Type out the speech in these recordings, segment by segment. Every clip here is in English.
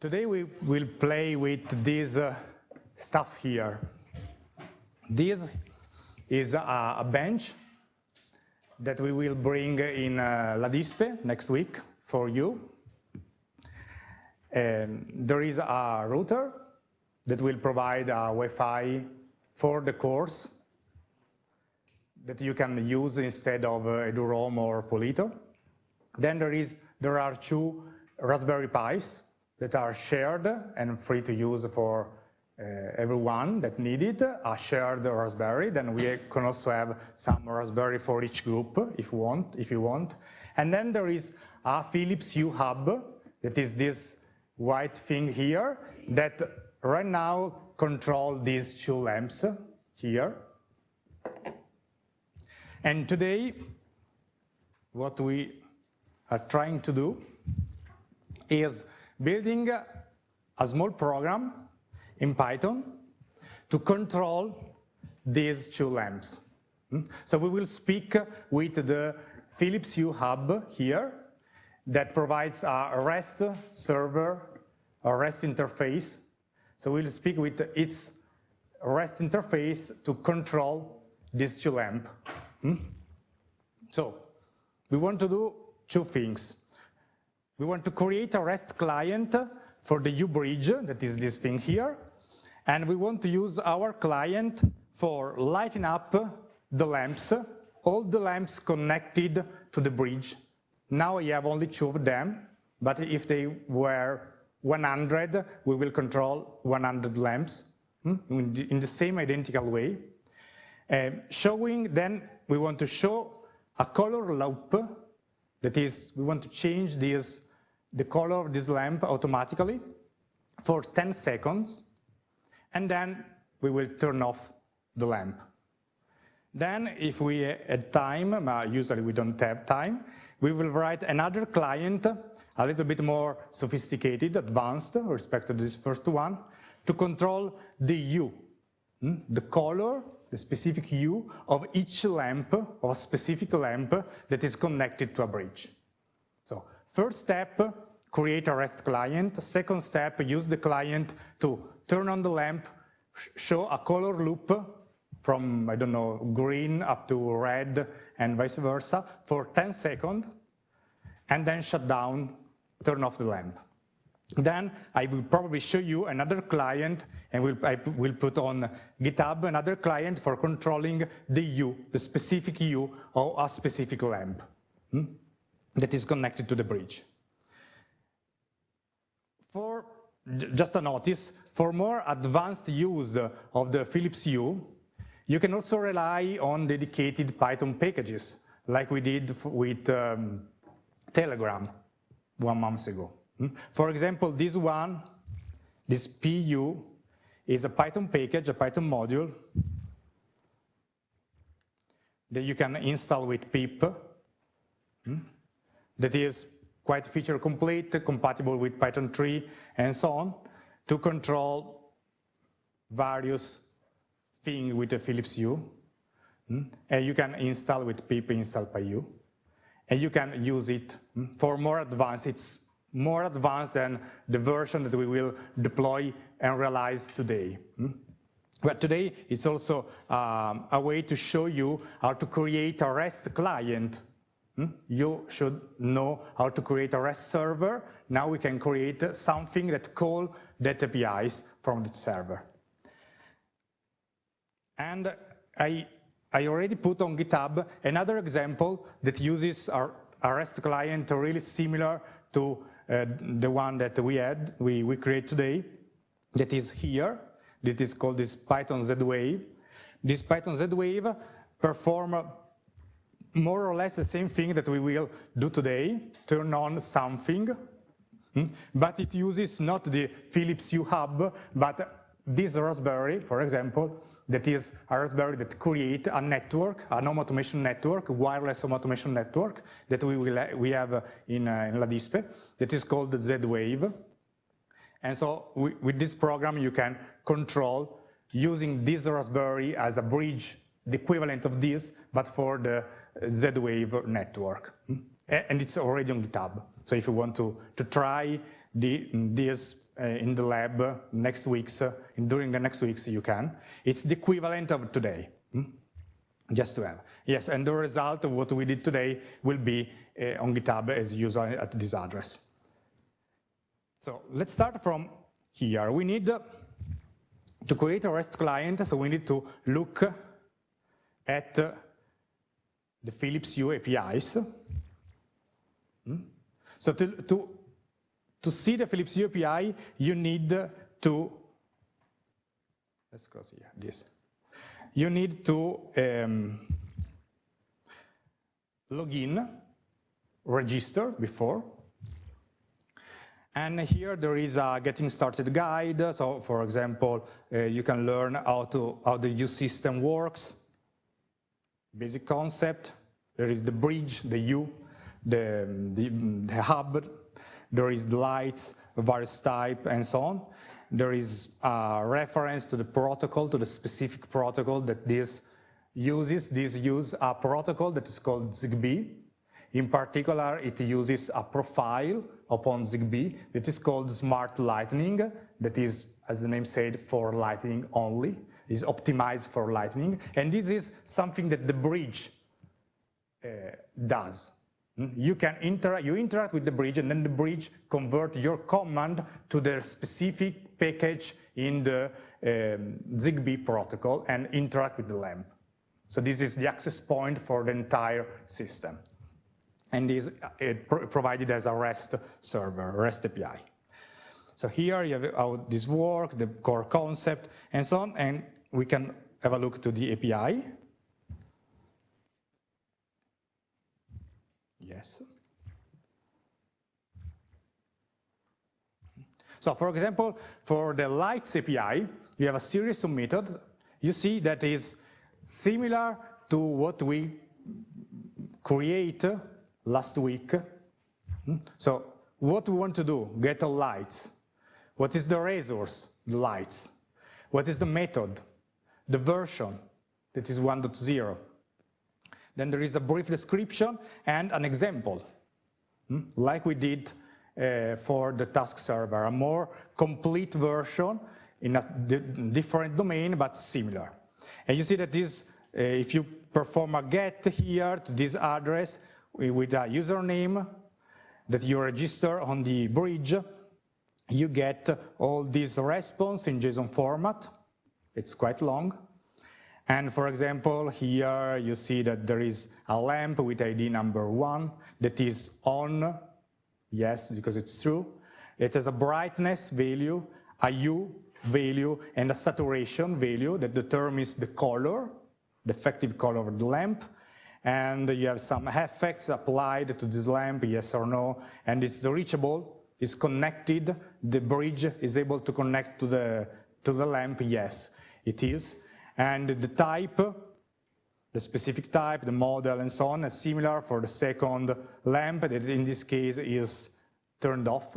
Today we will play with this uh, stuff here. This is a, a, bench that we will bring in uh, La Dispe next week for you. Um, there is a router that will provide a Wi-Fi for the course that you can use instead of uh, EduROAM or Polito. Then there is there are two Raspberry Pis that are shared and free to use for uh, everyone that need it, a shared Raspberry. Then we can also have some Raspberry for each group if you want. If you want. And then there is a Philips Hue hub that is this white thing here that right now control these two lamps here. And today, what we are trying to do is building a small program in Python to control these two lamps. Hmm? So we will speak with the Philips Hue hub here that provides a REST server, a REST interface. So we'll speak with its REST interface to control these two lamps. Hmm? So we want to do two things. We want to create a REST client for the Hue bridge, that is this thing here, and we want to use our client for lighting up the lamps, all the lamps connected to the bridge. Now I have only two of them, but if they were 100, we will control 100 lamps hmm, in the same identical way. Uh, showing, then we want to show a color loop, that is, we want to change this the color of this lamp automatically for 10 seconds, and then we will turn off the lamp. Then if we had time, usually we don't have time, we will write another client, a little bit more sophisticated, advanced, respect to this first one, to control the hue, hmm, the color, the specific hue of each lamp, of a specific lamp that is connected to a bridge. First step, create a REST client. Second step, use the client to turn on the lamp, show a color loop from, I don't know, green up to red and vice versa for 10 seconds, and then shut down, turn off the lamp. Then I will probably show you another client, and we'll, I will put on GitHub another client for controlling the hue, the specific hue of a specific lamp. Hmm? That is connected to the bridge. For just a notice, for more advanced use of the Philips Hue, you can also rely on dedicated Python packages, like we did with um, Telegram one month ago. Hmm? For example, this one, this phue, is a Python package, a Python module that you can install with pip. That is quite feature complete, compatible with Python 3 and so on, to control various things with the Philips Hue. Hmm? And you can install with pip install phue. And you can use it hmm, for more advanced. It's more advanced than the version that we will deploy and realize today. Hmm? But today, it's also um, a way to show you how to create a REST client? You should know how to create a REST server. Now we can create something that call that APIs from the server. And I, I already put on GitHub another example that uses our, our REST client really similar to uh, the one that we had, we, we create today, that is here. This is called this Python Z-Wave. This Python Z-Wave perform more or less the same thing that we will do today, turn on something, hmm? but it uses not the Philips Hue hub, but this Raspberry, for example, that is a Raspberry that create a network, an home automation network, wireless home automation network that we will we have in, uh, in La Dispe, that is called Z-Wave. And so we, with this program, you can control using this Raspberry as a bridge, the equivalent of this, but for the Z-Wave network. Hmm? And it's already on GitHub. So if you want to, to try the, this uh, in the lab next weeks, uh, during the next weeks you can. It's the equivalent of today, hmm? just to have. Yes, and the result of what we did today will be uh, on GitHub as usual at this address. So let's start from here. We need to create a REST client, so we need to look at the Philips Hue APIs. Hmm? So to, to to see the Philips Hue API, you need to, let's go see this. You need to um, log in, register before, and here there is a getting started guide. So for example, uh, you can learn how, to, how the Hue system works, basic concept. There is the bridge, the Hue, the, the, the hub, there is the lights, various type, and so on. There is a reference to the protocol, to the specific protocol that this uses. This uses a protocol that is called ZigBee. In particular, it uses a profile upon ZigBee that is called Smart Lightning, that is, as the name said, for lightning only, is optimized for lightning. And this is something that the bridge uh, does. Hmm? You can interact, you interact with the bridge and then the bridge convert your command to the specific package in the um, ZigBee protocol and interact with the lamp. So this is the access point for the entire system. And is it provided as a REST server, REST API. So here you have how this works, the core concept, and so on, and we can have a look to the API. Yes. So for example, for the lights API, you have a series of methods. You see that is similar to what we create last week. Hmm? So what we want to do, get a light. What is the resource, the lights? What is the method, the version, that is 1.0. Then there is a brief description and an example, hmm? like we did uh, for the task server, a more complete version in a different domain, but similar. And you see that this, uh, if you perform a get here to this address with a username that you register on the bridge, you get all this response in JSON format. It's quite long. And for example, here you see that there is a lamp with ID number one that is on, yes, because it's true. It has a brightness value, a hue value, and a saturation value that determines the color, the effective color of the lamp. And you have some effects applied to this lamp, yes or no, and it's reachable, it's connected, the bridge is able to connect to the, to the lamp, yes, it is. And the type, the specific type, the model, and so on, is similar for the second lamp that in this case is turned off.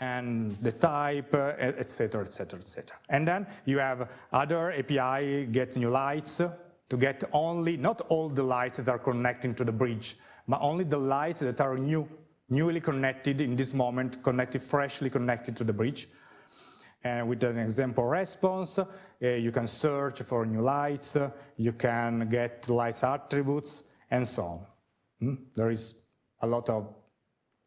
And the type, etc., etc., etc. And then you have other API, get new lights, to get only, not all the lights that are connecting to the bridge, but only the lights that are new, newly connected in this moment, connected, freshly connected to the bridge. And with an example response, uh, you can search for new lights, uh, you can get lights attributes, and so on. Hmm? There is a lot of,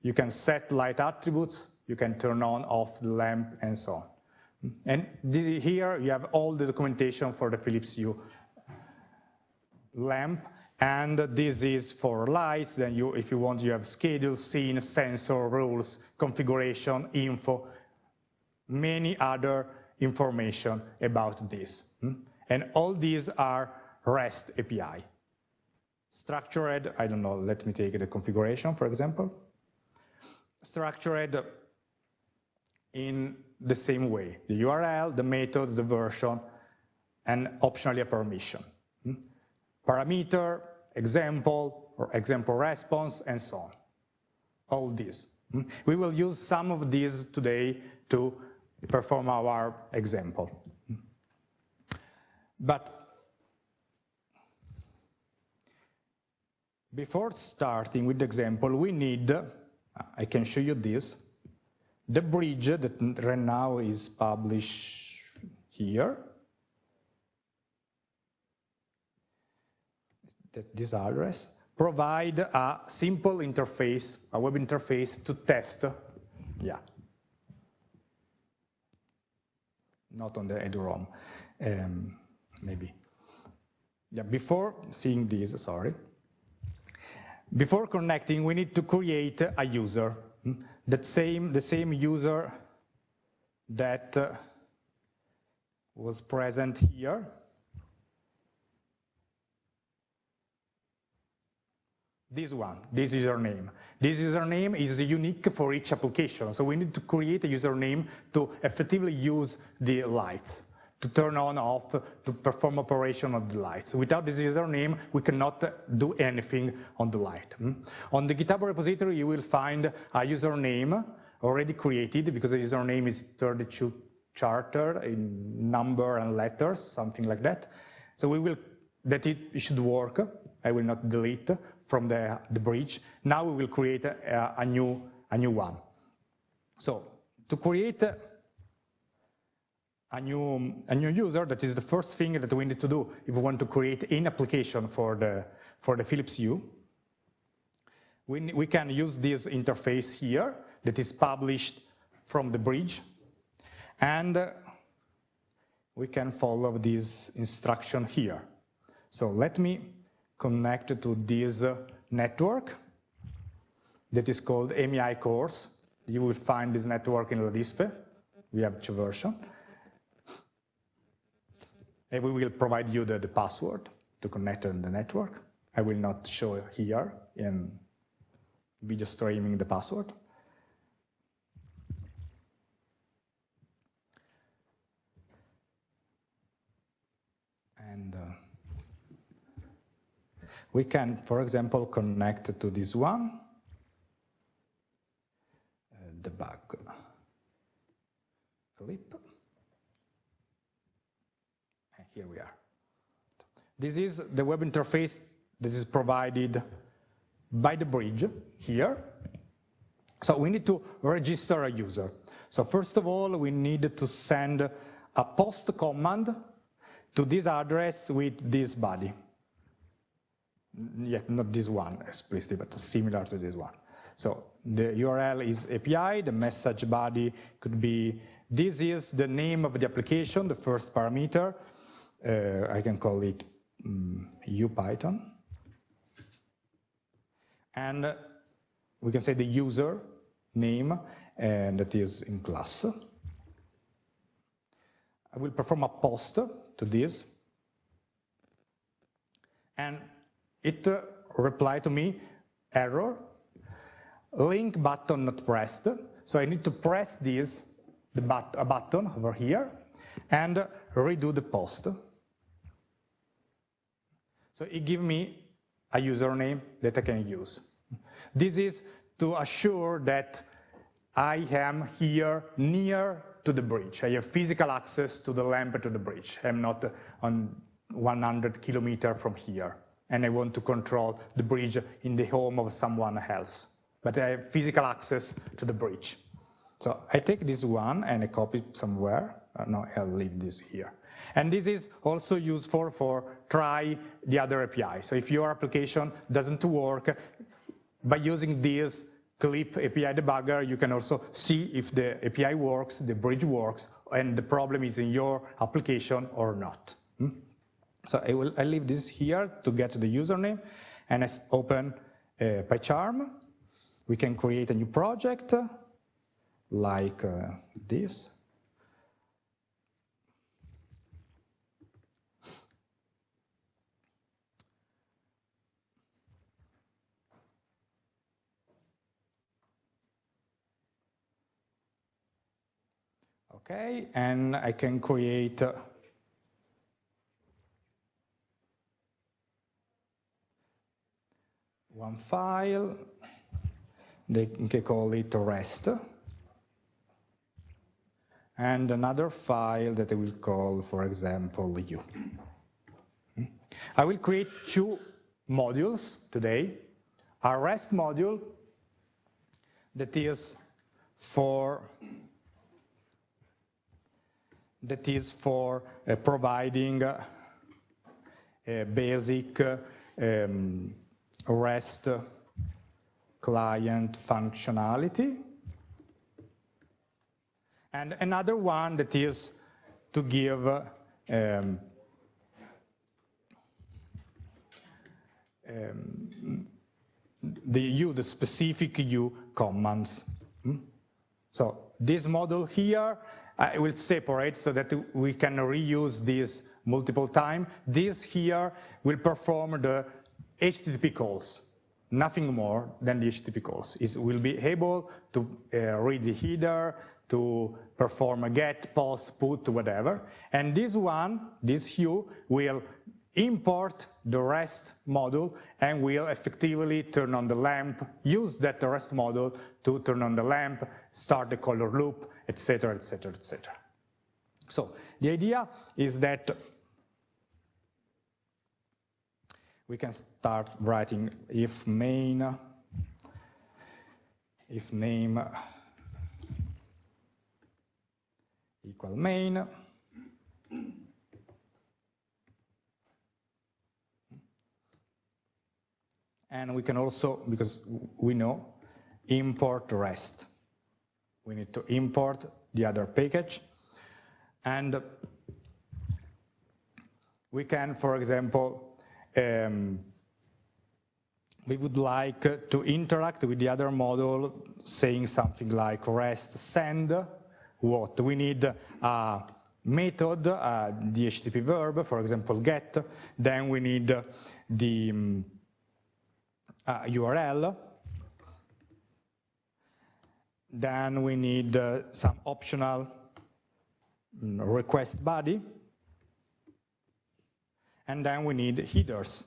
you can set light attributes, you can turn on, off the lamp, and so on. Hmm? And this, here you have all the documentation for the Philips Hue lamp, and this is for lights, then you, if you want, you have schedule, scene, sensor, rules, configuration, info, many other information about this. Hmm? And all these are REST API. Structured, I don't know, let me take the configuration, for example. Structured in the same way, the URL, the method, the version, and optionally a permission. Hmm? Parameter, example, or example response, and so on. All these. Hmm? We will use some of these today to perform our example. But before starting with the example, we need, I can show you this, the bridge that right now is published here, that this address, provide a simple interface, a web interface to test, yeah, not on the eduroam, um, maybe. Yeah, before seeing this, sorry, before connecting, we need to create a user. Hmm? That same, the same user that uh, was present here. This one, this username. This username is unique for each application, so we need to create a username to effectively use the lights to turn on, off, to perform operation of the lights. Without this username, we cannot do anything on the light. Hmm? On the GitHub repository, you will find a username already created because the username is 32 charter in number and letters, something like that. So we will, that it should work. I will not delete from the, the bridge. Now we will create a, a new, a new one. So to create a new, a new user, that is the first thing that we need to do if we want to create an application for the, for the Philips Hue. We, we can use this interface here that is published from the bridge, and we can follow this instruction here. So let me connect to this network that is called MEI course. You will find this network in LADISPE. We have two versions. And we will provide you the, the password to connect on the network. I will not show here in video streaming the password. And uh, we can, for example, connect to this one, debug clip. here we are. This is the web interface that is provided by the bridge here. So we need to register a user. So first of all, we need to send a post command to this address with this body. Yet not this one explicitly, but similar to this one. So the URL is API, the message body could be, this is the name of the application, the first parameter, uh, I can call it um, UPython. And we can say the user name, and that is in class. I will perform a post to this, and it reply to me, error, link button not pressed. So I need to press this, the but a button over here, and redo the post. So it gives me a username that I can use. This is to assure that I am here near to the bridge. I have physical access to the lamp to the bridge. I'm not on 100 kilometer from here. And I want to control the bridge in the home of someone else. But I have physical access to the bridge. So I take this one and I copy it somewhere. Uh, no, I'll leave this here. And this is also useful for try the other API. So if your application doesn't work, by using this clip API debugger, you can also see if the API works, the bridge works, and the problem is in your application or not. Hmm? So I will I leave this here to get the username, and I open uh, PyCharm. We can create a new project like uh, this. Okay, and I can create one file, they can call it rest, and another file that I will call, for example, you. I will create two modules today, a REST module that is for that is for uh, providing uh, a basic um, REST client functionality. And another one that is to give um, um, the Hue, the specific Hue commands. Hmm? So this model here, I will separate so that we can reuse this multiple time. This here will perform the HTTP calls, nothing more than the HTTP calls. It will be able to uh, read the header, to perform a get, post, put, whatever. And this one, this hue, will import the REST module and will effectively turn on the lamp, use that REST module to turn on the lamp, start the color loop, etc., etc., etc. So the idea is that we can start writing if main, if name equal main, and we can also, because we know, import REST. We need to import the other package, and we can, for example, um, we would like to interact with the other model saying something like REST send what? We need a method, the HTTP verb, for example, get, then we need the um, URL. Then we need uh, some optional mm, request body. And then we need headers,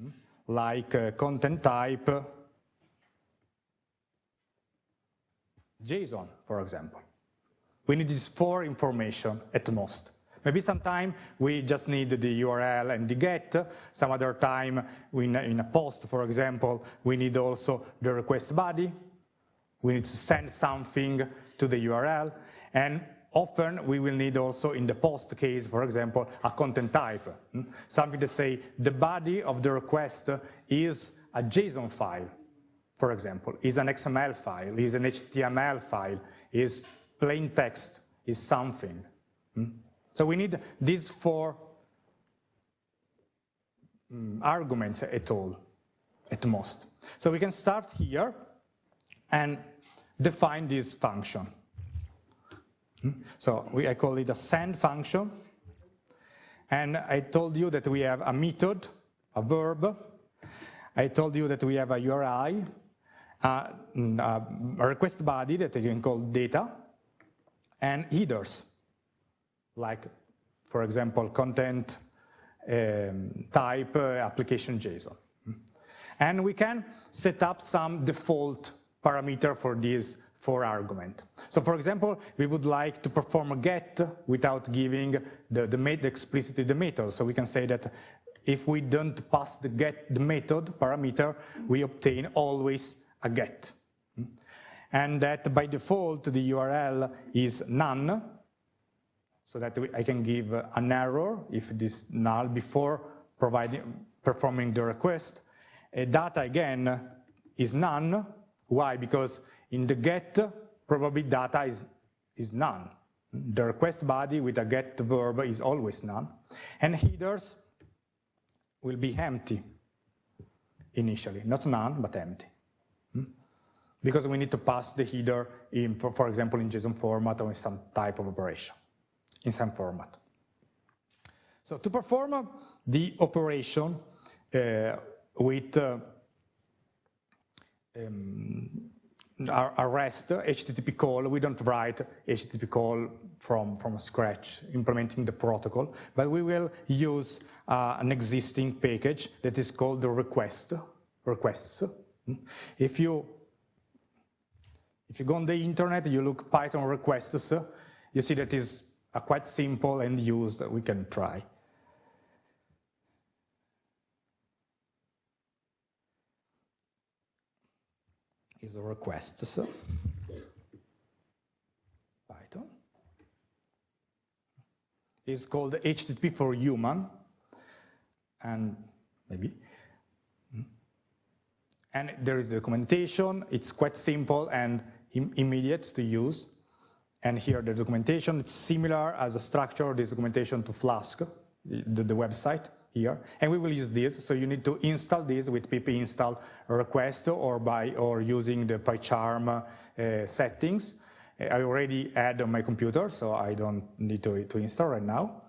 hmm, like uh, content type, JSON, for example. We need these four information at most. Maybe sometime we just need the URL and the get. Some other time, in a post, for example, we need also the request body. We need to send something to the URL. And often we will need also in the post case, for example, a content type. Hmm? Something to say the body of the request is a JSON file, for example, is an XML file, is an HTML file, is plain text, is something. Hmm? So we need these four um, arguments at all, at most. So we can start here and define this function. Hmm? So we, I call it a send function. And I told you that we have a method, a verb. I told you that we have a URI, a, a request body that you can call data, and headers like, for example, content um, type uh, application JSON. And we can set up some default parameter for these four argument. So for example, we would like to perform a get without giving the, the, the explicitly the method. So we can say that if we don't pass the get the method parameter, we obtain always a get. And that by default, the URL is none, so that I can give an error if it is null before providing, performing the request. A data, again, is none. Why? Because in the get, probably data is, is none. The request body with a get verb is always none. And headers will be empty initially, not none, but empty. Hmm? Because we need to pass the header in, for, for example, in JSON format or in some type of operation in some format. So to perform the operation uh, with uh, um, our, REST HTTP call, we don't write HTTP call from, from scratch, implementing the protocol, but we will use uh, an existing package that is called the request, requests. If you, if you go on the internet, you look Python requests, you see that is are quite simple and used we can try. Is requests. Python is called HTTP for human, and maybe. Hmm. And there is the documentation. It's quite simple and Im immediate to use. And here the documentation, it's similar as a structure of this documentation to Flask, the, the website here. And we will use this, so you need to install this with pip install request or by or using the PyCharm uh, settings. I already had on my computer, so I don't need to, to install right now.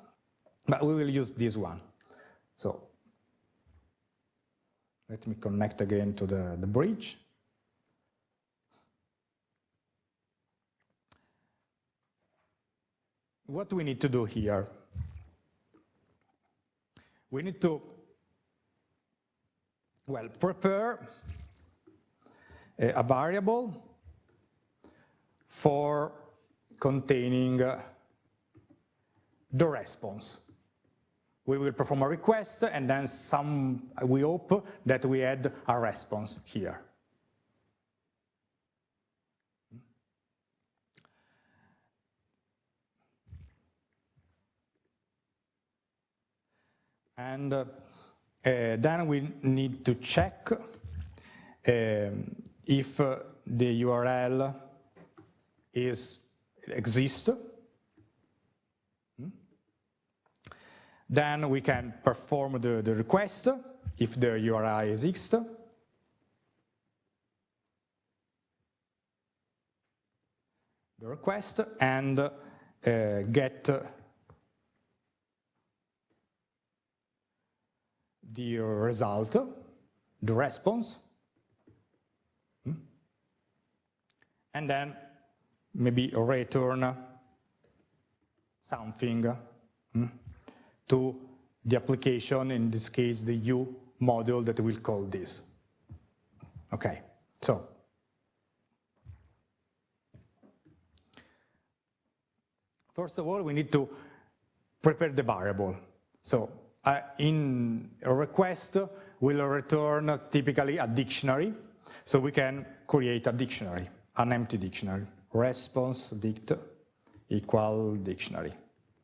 But we will use this one. So let me connect again to the, the bridge. What we need to do here? We need to, well, prepare a, variable for containing the response we will perform a request and then some, we hope that we add a response here. And uh, uh, then we need to check uh, if the URL is exists Then we can perform the, the request if the URI exists. The request and uh, get the result, the response, hmm? and then maybe return something. Hmm? to the application, in this case, the Hue module that we'll call this. Okay, so. First of all, we need to prepare the variable. So Uh, in a request, we'll return typically a dictionary. So we can create a dictionary, an empty dictionary. Response dict equal dictionary.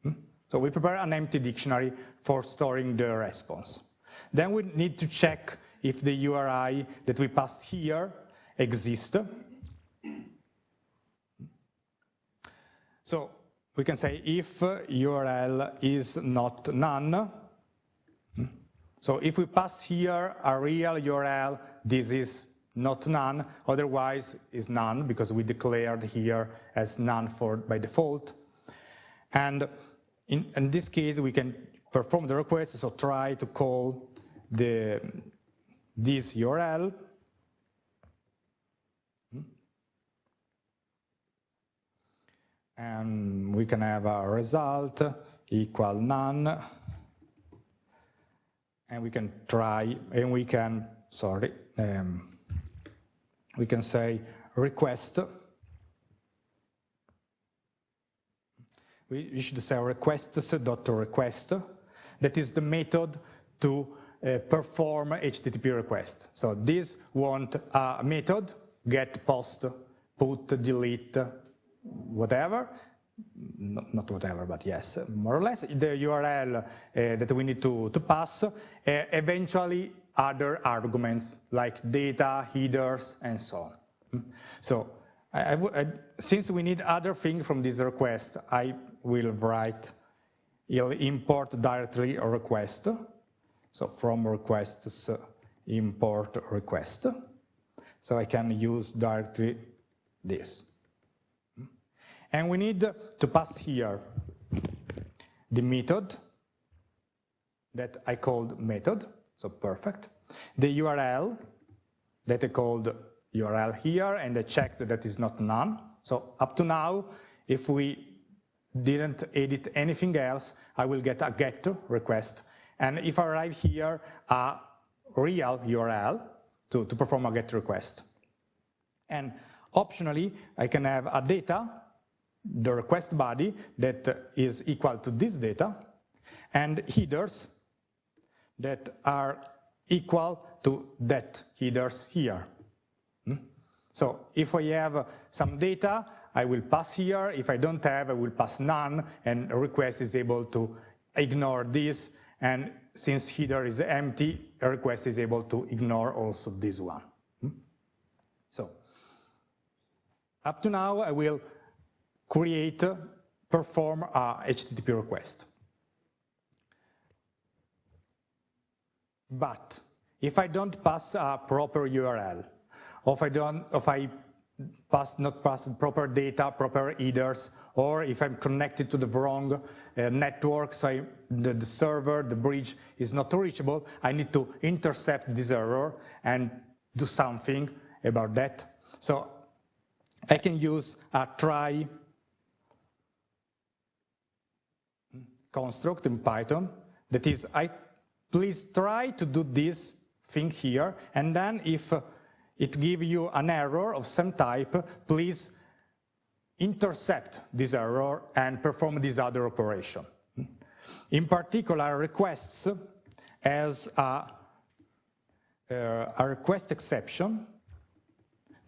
Hmm? So we prepare an empty dictionary for storing the response. Then we need to check if the URI that we passed here exists. So we can say if URL is not none. So if we pass here a real URL, this is not none, otherwise is none because we declared here as none for by default. And in, in this case, we can perform the request, so try to call the this URL. And we can have a result equal none. And we can try, and we can, sorry, um, we can say request we should say requests.request. That is the method to uh, perform HTTP request. So this want a method, get, post, put, delete, whatever, not, whatever, but yes, more or less, the URL uh, that we need to, to pass, uh, eventually other arguments like data, headers, and so on. Hmm? So I, I, since we need other things from this request, I will write, it'll import directly a request. So from requests, import request. So I can use directly this. And we need to pass here the method that I called method, so perfect. The URL that I called URL here, and I checked that is not none. So up to now, if we didn't edit anything else, I will get a GET request. And if I arrive here, a real URL to, to perform a GET request. And optionally, I can have a data, the request body that is equal to this data, and headers that are equal to that headers here. Hmm? So if I have some data, I will pass here. If I don't have, I will pass none, and request is able to ignore this. And since header is empty, a request is able to ignore also this one. Hmm? So up to now, I will create, perform a HTTP request. But if I don't pass a proper URL, or if I don't, if I pass not pass proper data, proper headers, or if I'm connected to the wrong uh, network, so I, the, the server, the bridge is not reachable, I need to intercept this error and do something about that. So I can use a try construct in Python that is, I please try to do this thing here, and then if it gives you an error of some type, please intercept this error and perform this other operation. In particular, requests as a, uh, a request exception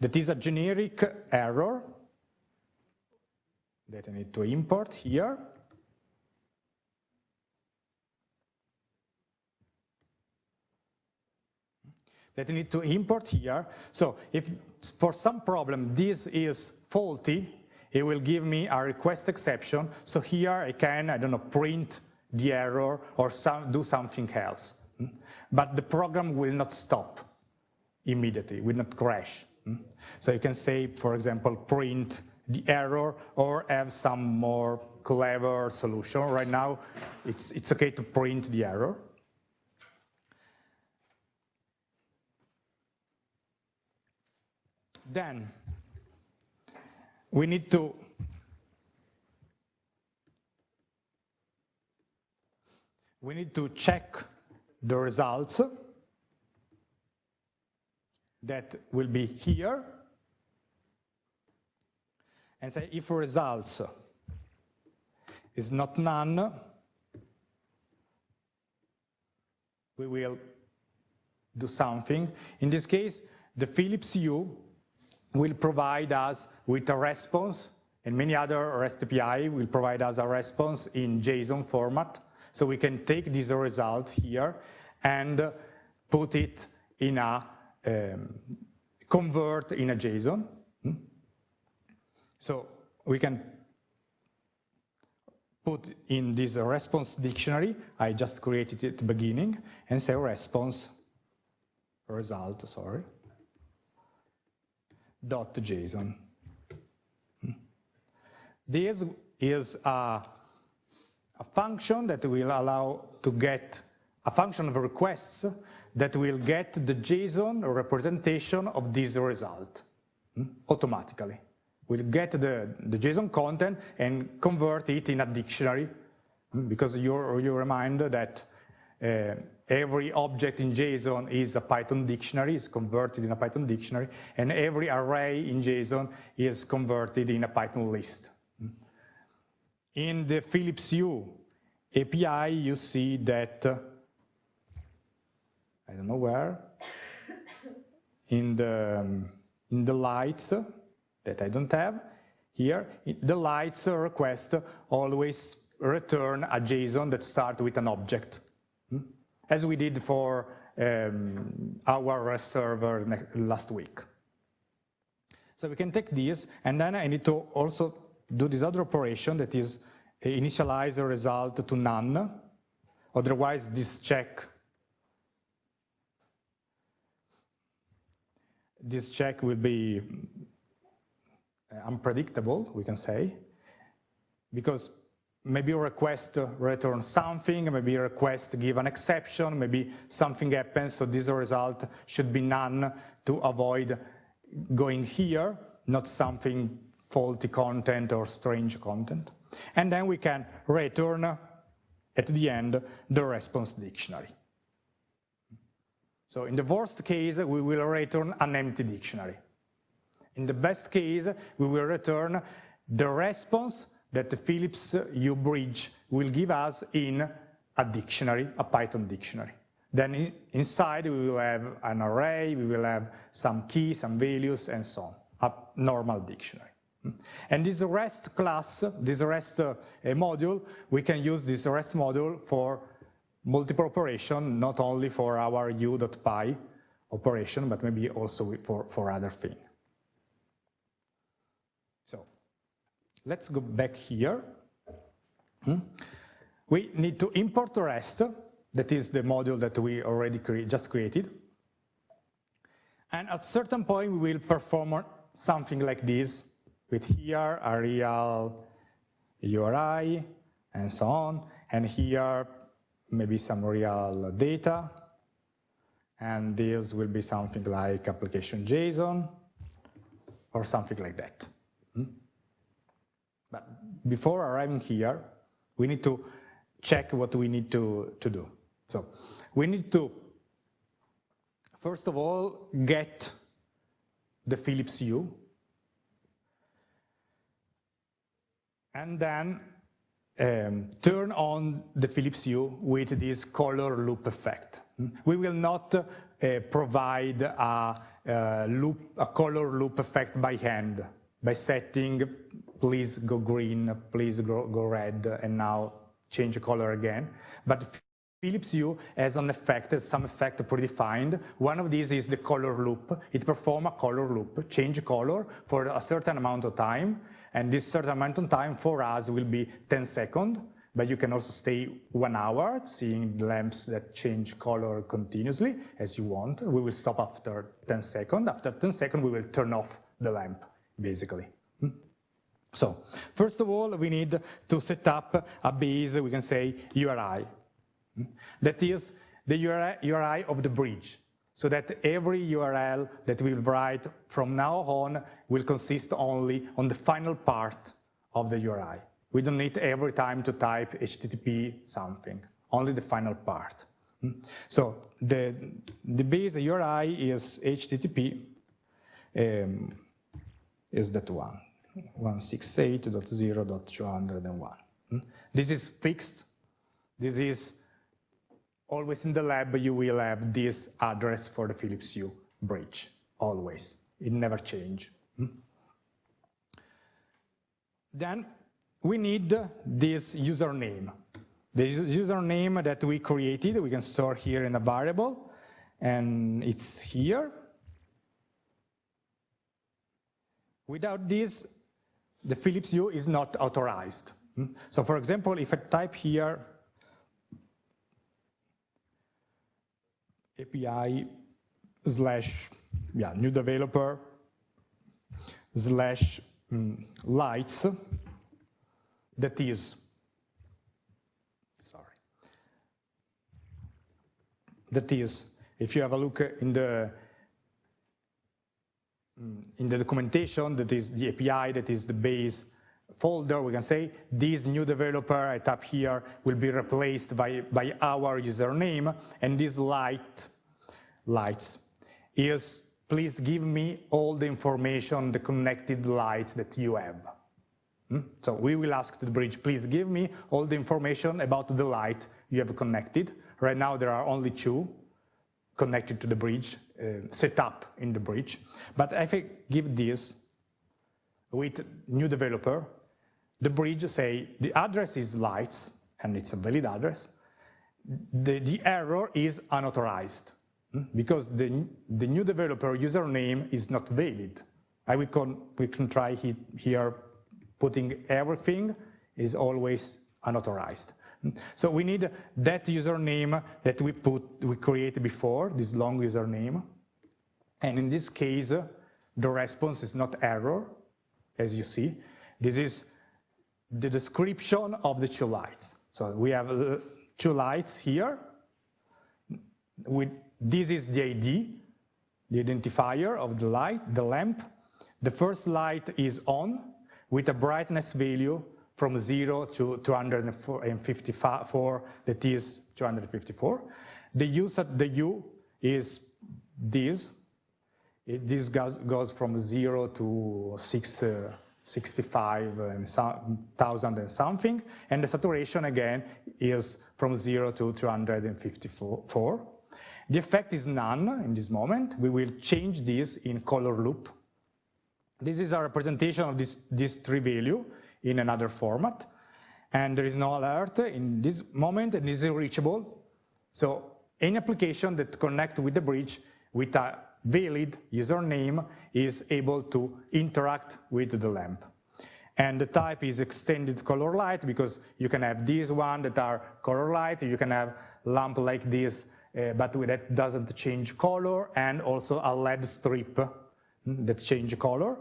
that is a generic error that I need to import here. That I need to import here. So if for some problem this is faulty, it will give me a request exception. So here I can, I don't know, print the error or some, do something else. But the program will not stop immediately, will not crash. So you can say, for example, print the error or have some more clever solution. Right now, it's, it's okay to print the error. Then we need to we need to check the results that will be here and say if results is not none, we will do something. In this case, the Philips Hue will provide us with a response, and many other REST API will provide us a response in JSON format. So we can take this result here and put it in a, um, convert in a JSON. So we can put in this response dictionary, I just created it at the beginning, and say response result, sorry dot JSON. This is a, a function that will allow to get a function of requests that will get the JSON representation of this result hmm, automatically. We'll get the, the JSON content and convert it in a dictionary hmm, because you, you remind that uh, every object in JSON is a Python dictionary, is converted in a Python dictionary, and every array in JSON is converted in a Python list. In the Philips Hue API, you see that, I don't know where, in the, in the lights that I don't have, here, the lights request always return a JSON that starts with an object as we did for um, our REST server last week. So we can take this, and then I need to also do this other operation that is initialize the result to none. Otherwise, this check this check will be unpredictable, we can say, because maybe a request return something, maybe a request give an exception, maybe something happens, so this result should be none to avoid going here, not something faulty content or strange content. And then we can return at the end the response dictionary. So in the worst case, we will return an empty dictionary. In the best case, we will return the response that the Philips Hue-Bridge will give us in a dictionary, a Python dictionary. Then inside we will have an array, we will have some keys, some values, and so on, a normal dictionary. And this REST class, this REST uh, module, we can use this REST module for multiple operation, not only for our hue.py operation, but maybe also for, for other things. So let's go back here. Hmm? We need to import the REST that is the module that we already just created. And at certain point, we will perform something like this with here a real URI and so on. And here, maybe some real data. And this will be something like application JSON or something like that. But before arriving here, we need to check what we need to, to do. So we need to, first of all, get the Philips Hue, and then um, turn on the Philips Hue with this color loop effect. We will not uh, provide a, a, loop, a color loop effect by hand, by setting, please go green, please go, go red, and now change color again. But Philips Hue has an effect, some effect predefined. One of these is the color loop. It performs a color loop, change color for a certain amount of time. And this certain amount of time for us will be 10 seconds, but you can also stay one hour seeing lamps that change color continuously as you want. We will stop after 10 seconds. After 10 seconds, we will turn off the lamp, basically. Hmm? So first of all, we need to set up a base, we can say URI. That is the URI of the bridge, so that every URL that we write from now on will consist only on the final part of the URI. We don't need every time to type HTTP something, only the final part. So the, the base URI is HTTP, um, is that one, 168.0.201. This is fixed. This is always in the lab you will have this address for the Philips Hue bridge, always. It never change. Hmm? Then we need this username. The username that we created, we can store here in a variable, and it's here. Without this, the Philips Hue is not authorized. Hmm? So for example, if I type here API slash yeah, new developer slash um, lights that is sorry that is if you have a look in the in the documentation that is the API that is the base folder, we can say this new developer I tap here will be replaced by, by our username, and this light, lights, is please give me all the information, the connected lights that you have. Hmm? So we will ask the bridge, please give me all the information about the light you have connected. Right now there are only two connected to the bridge, uh, set up in the bridge. But if I give this with new developer, the bridge say the address is lights, and it's a valid address. The, the error is unauthorized hmm? because the, the new developer username is not valid. I we can, we can try he, here putting everything is always unauthorized. So we need that username that we put, we created before, this long username. And in this case, the response is not error, as you see. This is the description of the two lights. So we have uh, two lights here. With, this is the ID, the identifier of the light, the lamp. The first light is on with a brightness value from 0 to 254, that is 254. The at the hue is this. It, this goes, goes from 0 to 6 uh, 65 and thousand and something, and the saturation again is from zero to 254. The effect is none in this moment. We will change this in color loop. This is a representation of this, this tree value in another format. And there is no alert in this moment and is reachable. So any application that connect with the bridge with a valid username is able to interact with the lamp. And the type is extended color light because you can have these one that are color light, you can have lamp like this, uh, but that doesn't change color, and also a LED strip hmm, that change color.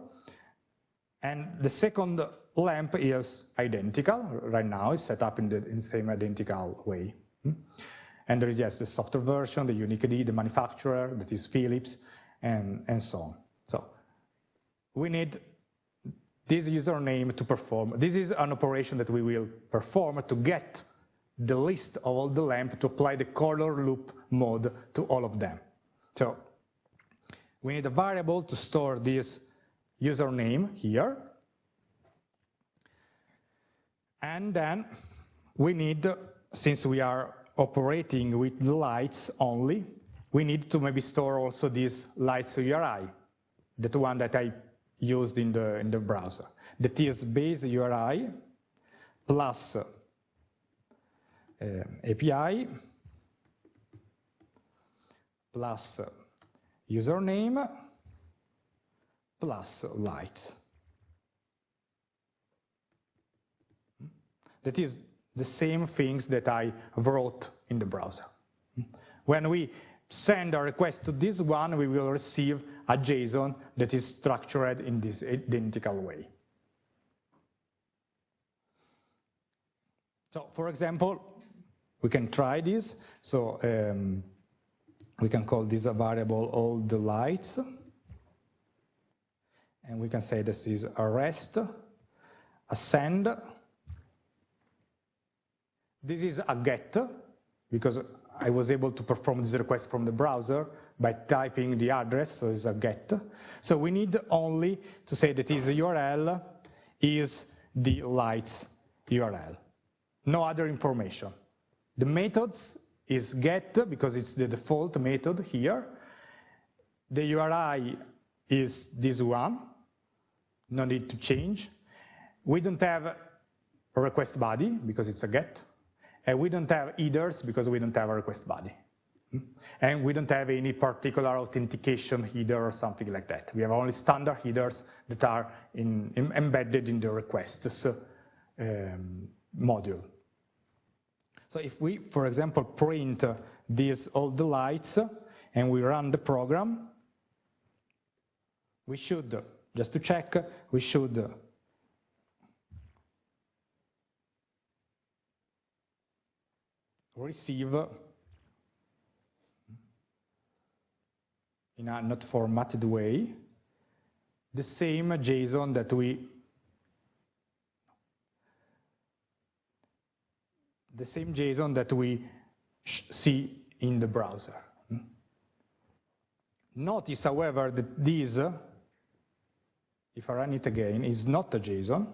And the second lamp is identical right now, it's set up in the in same identical way. Hmm. And there is just the software version, the unique ID, the manufacturer, that is Philips, and, and so on. So we need this username to perform. This is an operation that we will perform to get the list of all the lamp to apply the color loop mode to all of them. So we need a variable to store this username here. And then we need, since we are operating with the lights only, we need to maybe store also this lights URI, that one that I used in the, in the browser. the is base URI plus uh, API plus username plus lights. That is the same things that I wrote in the browser. When we send a request to this one, we will receive a JSON that is structured in this identical way. So for example, we can try this. So um, we can call this a variable all the lights. And we can say this is a rest, a send. This is a get, because I was able to perform this request from the browser by typing the address, so it's a get. So we need only to say that his URL is the lights URL. No other information. The methods is get, because it's the default method here. The URI is this one, no need to change. We don't have a request body, because it's a get. And we don't have headers because we don't have a request body. And we don't have any particular authentication header or something like that. We have only standard headers that are in, in, embedded in the requests um, module. So if we, for example, print these all the lights and we run the program, we should, just to check, we should receive in a not formatted way the same JSON that we the same JSON that we see in the browser. Notice, however, that this, if I run it again, is not a JSON,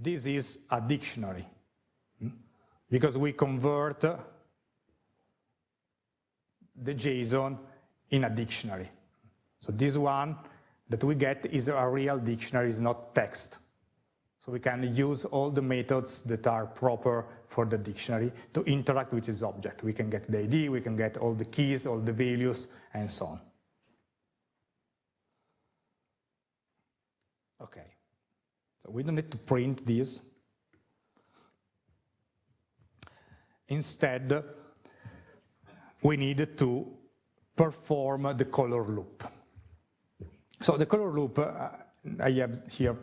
this is a dictionary hmm? because we convert the JSON in a dictionary. So this one that we get is a real dictionary, is not text. So we can use all the methods that are proper for the dictionary to interact with this object. We can get the ID, we can get all the keys, all the values, and so on. Okay. We don't need to print this. Instead, we need to perform the color loop. So the color loop, uh, I have here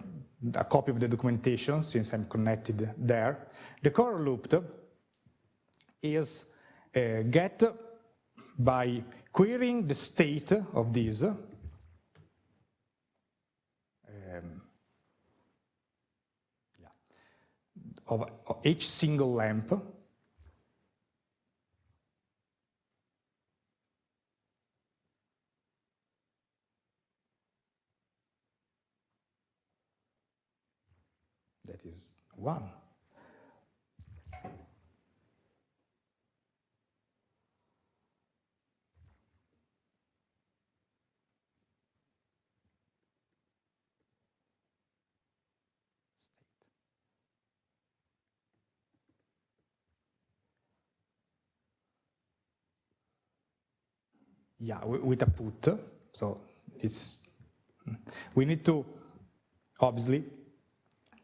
a copy of the documentation since I'm connected there. The color loop is uh, get by querying the state of this um, of each single lamp that is 1. Yeah, with a put. So it's we need to obviously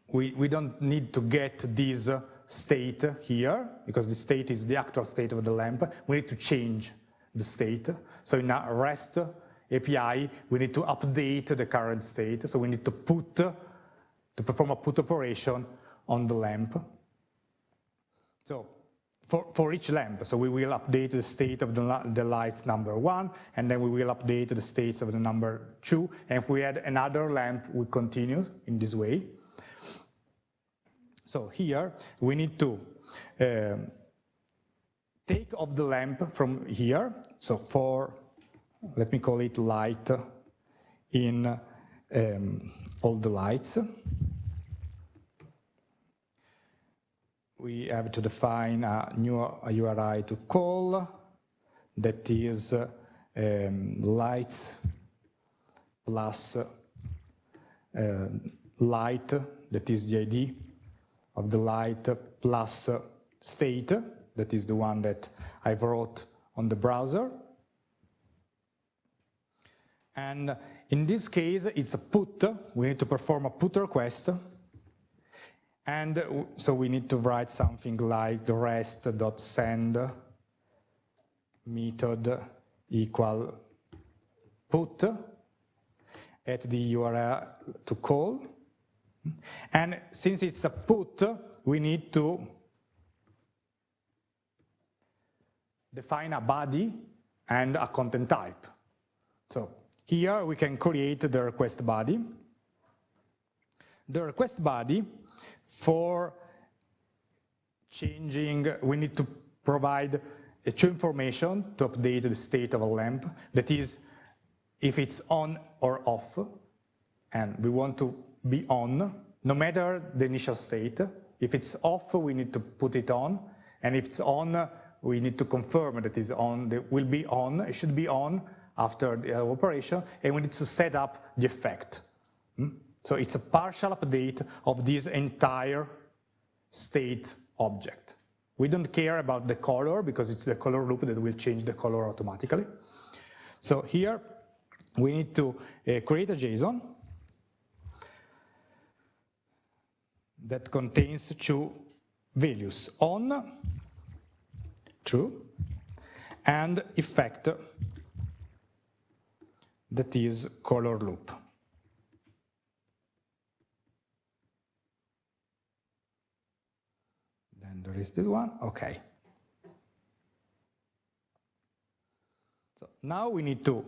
we we don't need to get this state here because the state is the actual state of the lamp. We need to change the state. So in a REST API, we need to update the current state. So we need to put to perform a put operation on the lamp. So for, for each lamp. So we will update the state of the, the lights number one, and then we will update the states of the number two. And if we add another lamp, we continue in this way. So here we need to uh, take off the lamp from here. So for, let me call it light in um, all the lights. We have to define a new URI to call that is um, lights plus uh, light, that is the ID of the light plus state, that is the one that I've wrote on the browser. And in this case, it's a put. We need to perform a put request and uh, so we need to write something like the rest.send method equal put at the URL to call. And since it's a put, we need to define a body and a content type. So here we can create the request body. The request body for changing, we need to provide true information to update the state of a lamp. That is, if it's on or off, and we want to be on, no matter the initial state. If it's off, we need to put it on, and if it's on, we need to confirm that it's on, it will be on, it should be on after the operation, and we need to set up the effect. Hmm? So it's a partial update of this entire state object. We don't care about the color because it's the color loop that will change the color automatically. So here we need to uh, create a JSON that contains two values, on, true, and effect that is color loop. There is this one, okay. So now we need to,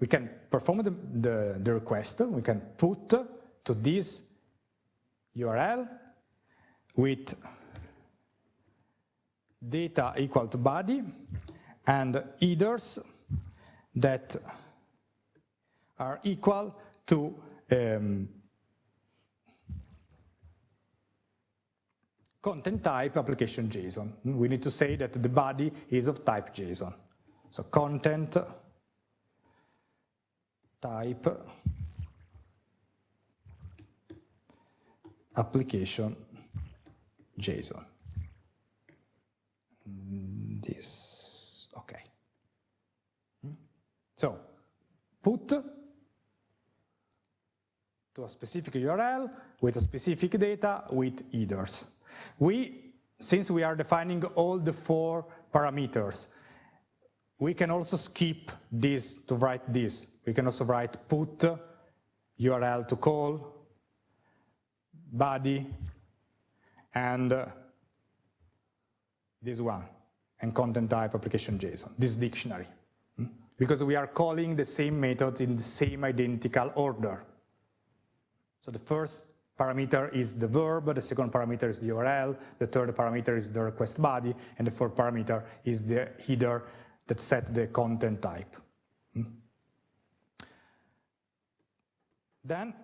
we can perform the, the, the request, we can put to this URL with data equal to body and headers that are equal to um, content type application JSON. We need to say that the body is of type JSON. So content type application JSON. This, okay. So put to a specific URL with a specific data with headers. We, since we are defining all the four parameters, we can also skip this to write this. We can also write put URL to call, body, and uh, this one, and content type application JSON, this dictionary. Hmm? Because we are calling the same methods in the same identical order. So the first parameter is the verb, the second parameter is the URL, the third parameter is the request body, and the fourth parameter is the header that set the content type. Hmm? Then,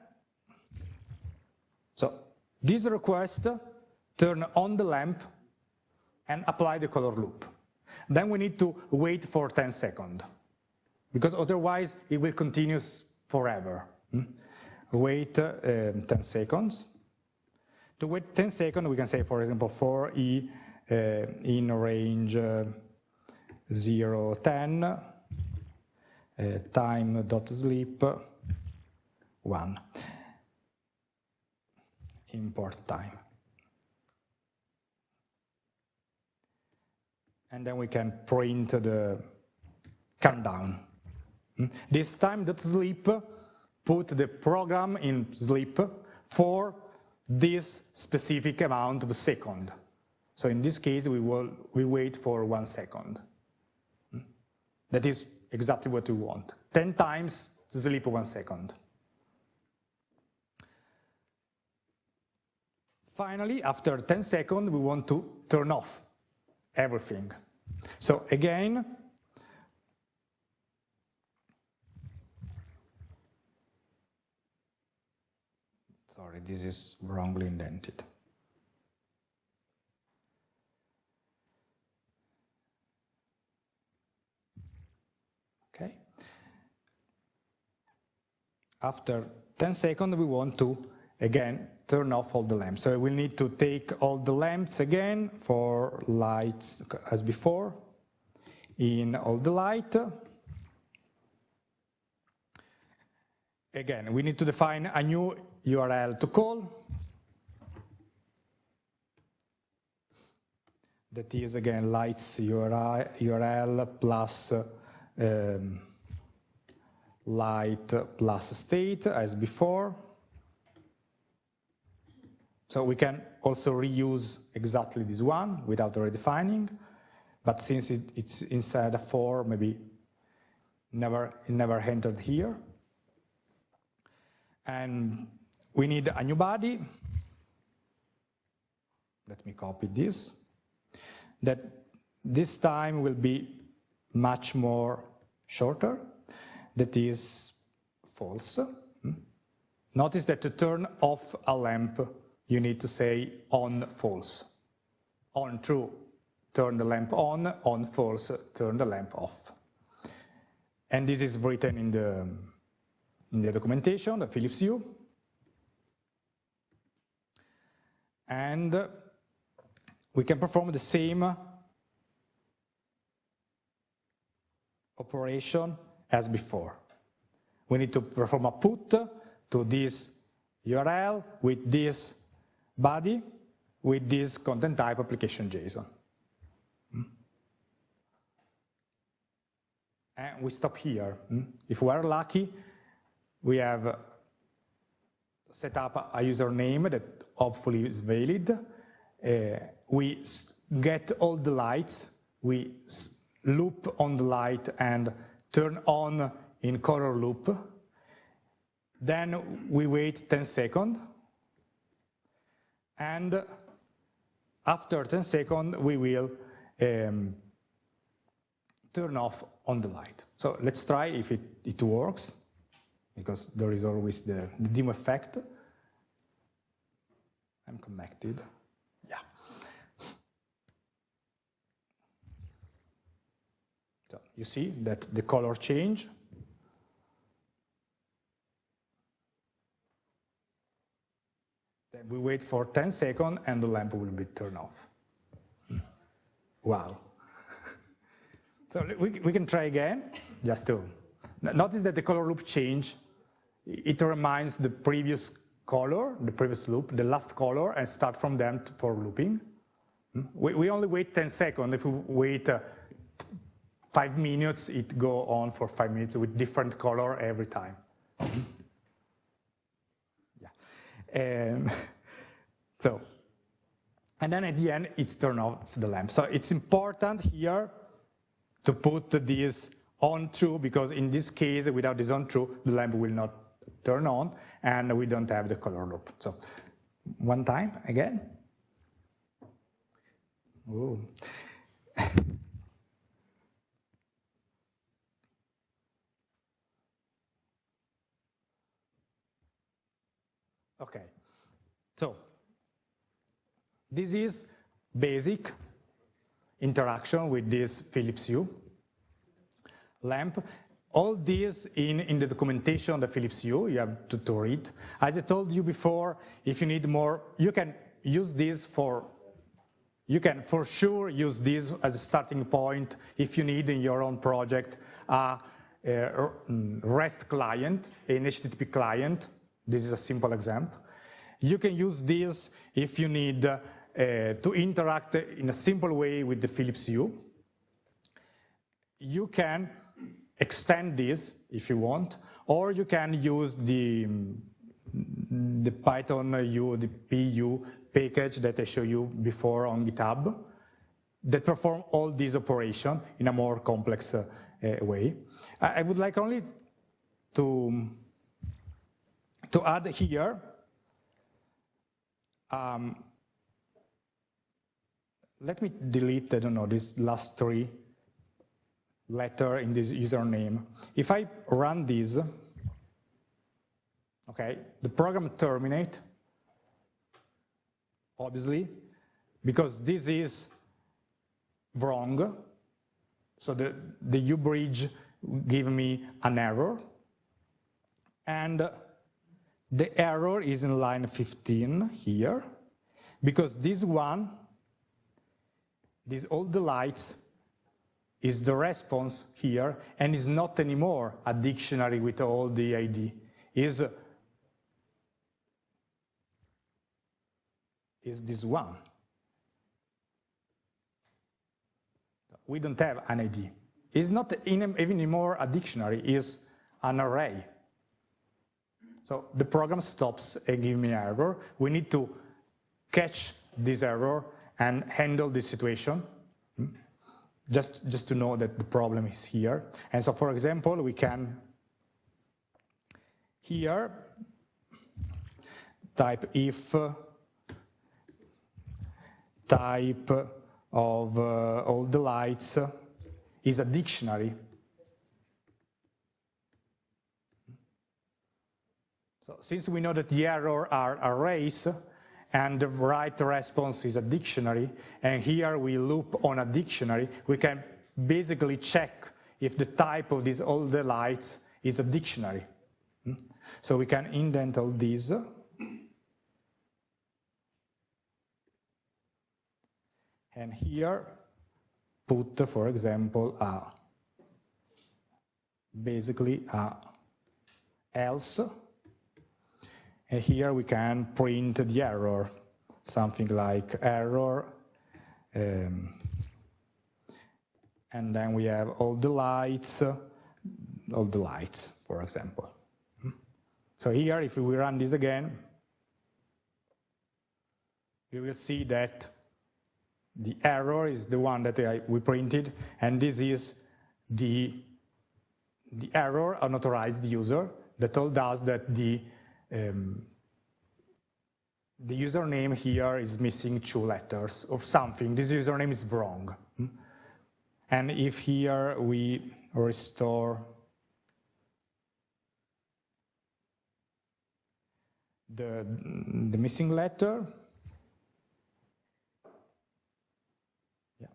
so this request turn on the lamp and apply the color loop. Then we need to wait for 10 seconds, because otherwise it will continue forever. Wait uh, 10 seconds. To wait 10 seconds, we can say, for example, for E uh, in range uh, 0, 10, uh, time dot sleep 1, import time. and then we can print the countdown. Hmm? This time dot sleep put the program in sleep for this specific amount of second. So in this case, we will we wait for one second. Hmm? That is exactly what we want. 10 times sleep one second. Finally, after 10 seconds, we want to turn off everything. So again, sorry, this is wrongly indented. Okay. After 10 seconds, we want to, again, turn off all the lamps. So we'll need to take all the lamps again for lights as before, in all the light. Again, we need to define a new URL to call. That is again lights URL plus um, light plus state as before. So we can also reuse exactly this one without redefining, but since it, it's inside a for, maybe never, never entered here. And we need a new body. Let me copy this. That this time will be much more shorter. That is false. Hmm? Notice that to turn off a lamp you need to say on false. On true, turn the lamp on, on false, turn the lamp off. And this is written in the, in the documentation, the Philips Hue. And we can perform the same operation as before. We need to perform a put to this URL with this body with this content type application JSON. And we stop here. Hmm? If we are lucky, we have set up a username that hopefully is valid. Uh, we get all the lights, we loop on the light and turn on in color loop. Then we wait 10 seconds and after 10 seconds, we will um, turn off on the light. So let's try if it, it works, because there is always the, the dim effect. I'm connected. Yeah. So you see that the color change Then we wait for 10 seconds and the lamp will be turned off. Wow. so we, we can try again, just to notice that the color loop change. It reminds the previous color, the previous loop, the last color, and start from them for looping. We, we only wait 10 seconds. If we wait uh, five minutes, it go on for five minutes with different color every time. Um, so, and then at the end, it's turn off the lamp. So it's important here to put this on true, because in this case, without this on true, the lamp will not turn on, and we don't have the color loop. So one time again. Ooh. Okay, so This is basic interaction with this Philips Hue lamp. All this in, in the documentation of the Philips Hue, you have to, to read. As I told you before, if you need more, you can use this for, you can for sure use this as a starting point if you need in your own project a, a REST client, an HTTP client. This is a simple example. You can use this if you need uh, to interact in a simple way with the Philips Hue. You can extend this if you want, or you can use the, the Python Hue, the phue package that I showed you before on GitHub that perform all these operations in a more complex uh, way. I would like only to, to add here um, let me delete, I don't know, this last three letter in this username. If I run this, okay, the program terminate, obviously, because this is wrong. So the, the Hue-Bridge give me an error. And the error is in line 15 here, because this one, these all the lights is the response here and is not anymore a dictionary with all the ID. Is, is this one. We don't have an ID. It's not even anymore a dictionary, it's an array. So the program stops and gives me an error. We need to catch this error and handle this situation just, just to know that the problem is here. And so, for example, we can here type if type of uh, all the lights is a dictionary. So since we know that the error are arrays, and the right response is a dictionary, and here we loop on a dictionary, we can basically check if the type of these all the lights is a dictionary. Hmm? So we can indent all these. And here put, for example, a basically a else and here we can print the error, something like error, um, and then we have all the lights, all the lights, for example. So here, if we run this again, we will see that the error is the one that we printed, and this is the, the error unauthorized user that told us that the um, the username here is missing two letters of something. This username is wrong. Hmm? And if here we restore the, the missing letter, yeah,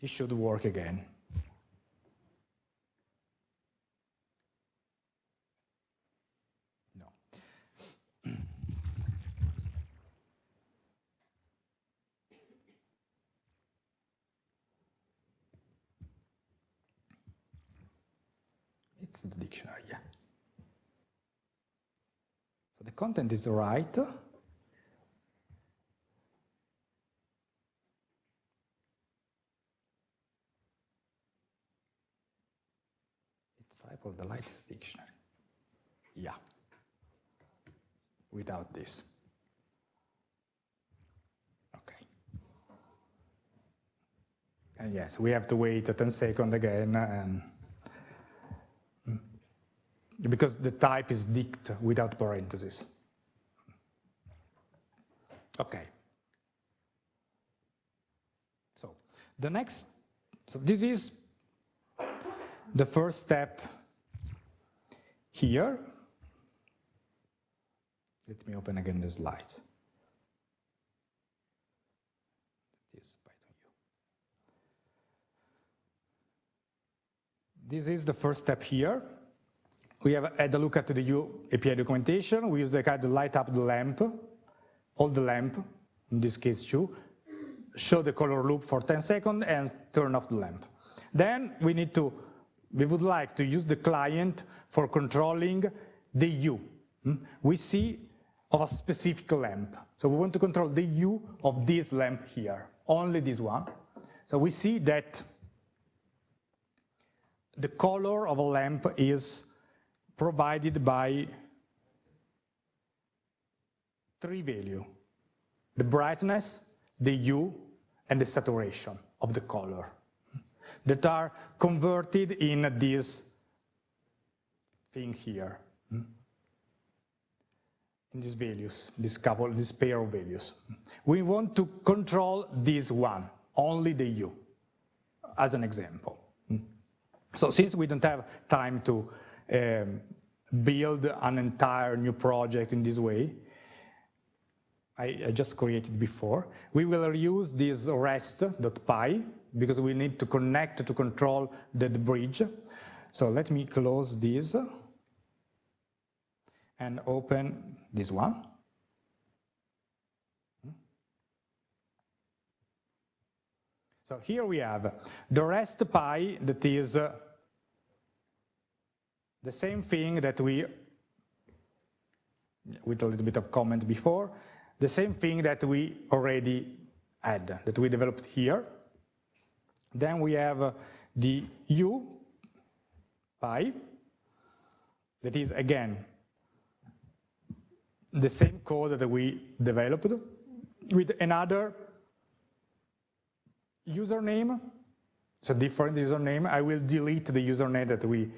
it should work again. The dictionary, yeah. So the content is right. It's type of the lightest dictionary. Yeah. Without this. Okay. And yes, we have to wait 10 seconds again and because the type is dict without parentheses. Okay. So the next, so this is the first step here. Let me open again the slides. This is the first step here. We have had a look at the Hue API documentation. We use the card to light up the lamp, hold the lamp, in this case two, show the color loop for 10 seconds and turn off the lamp. Then we need to, we would like to use the client for controlling the hue. Hmm? We see of a specific lamp. So we want to control the hue of this lamp here, only this one. So we see that the color of a lamp is provided by three values, the brightness, the hue, and the saturation of the color that are converted in this thing here, in these values, this couple, this pair of values. We want to control this one, only the hue, as an example. So since we don't have time to um, build an entire new project in this way, I, I, just created before, we will use this rest.py because we need to connect to control the, the bridge. So let me close this and open this one. So here we have the rest.py that is uh, the same thing that we, with a little bit of comment before, the same thing that we already had, that we developed here. Then we have the U pi, that is again the same code that we developed with another username, it's a different username. I will delete the username that we,